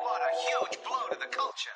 What a huge blow to the culture.